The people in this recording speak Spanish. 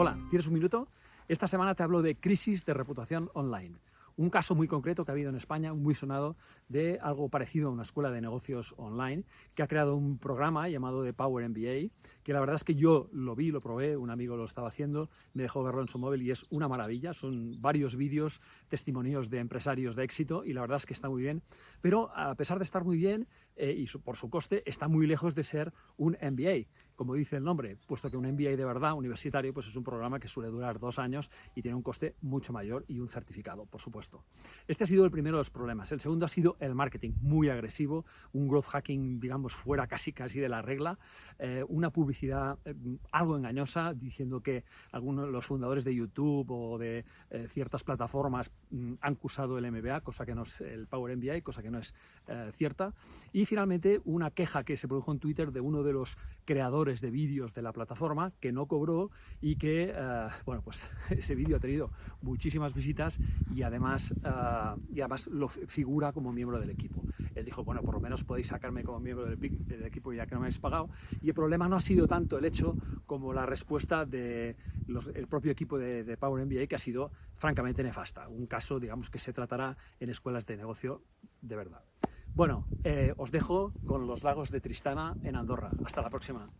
Hola, ¿tienes un minuto? Esta semana te hablo de crisis de reputación online. Un caso muy concreto que ha habido en España, muy sonado, de algo parecido a una escuela de negocios online, que ha creado un programa llamado The Power MBA, que la verdad es que yo lo vi, lo probé, un amigo lo estaba haciendo, me dejó verlo en su móvil y es una maravilla, son varios vídeos, testimonios de empresarios de éxito y la verdad es que está muy bien, pero a pesar de estar muy bien eh, y por su coste, está muy lejos de ser un MBA, como dice el nombre, puesto que un MBA de verdad, universitario, pues es un programa que suele durar dos años y tiene un coste mucho mayor y un certificado, por supuesto. Este ha sido el primero de los problemas. El segundo ha sido el marketing, muy agresivo, un growth hacking, digamos, fuera casi casi de la regla, eh, una publicidad eh, algo engañosa, diciendo que algunos los fundadores de YouTube o de eh, ciertas plataformas mm, han cursado el MBA, cosa que no es el Power MBA, cosa que no es cierta. Y finalmente una queja que se produjo en Twitter de uno de los creadores de vídeos de la plataforma que no cobró y que, bueno, pues ese vídeo ha tenido muchísimas visitas y además Ah, y además lo figura como miembro del equipo. Él dijo, bueno, por lo menos podéis sacarme como miembro del, equipo ya que no me habéis pagado. Y el problema no ha sido tanto el hecho como la respuesta del propio equipo de, Power MBA, que ha sido francamente nefasta. Un caso, digamos, que se tratará en escuelas de negocio de verdad. Bueno, eh, os dejo con los lagos de Tristana en Andorra. Hasta la próxima.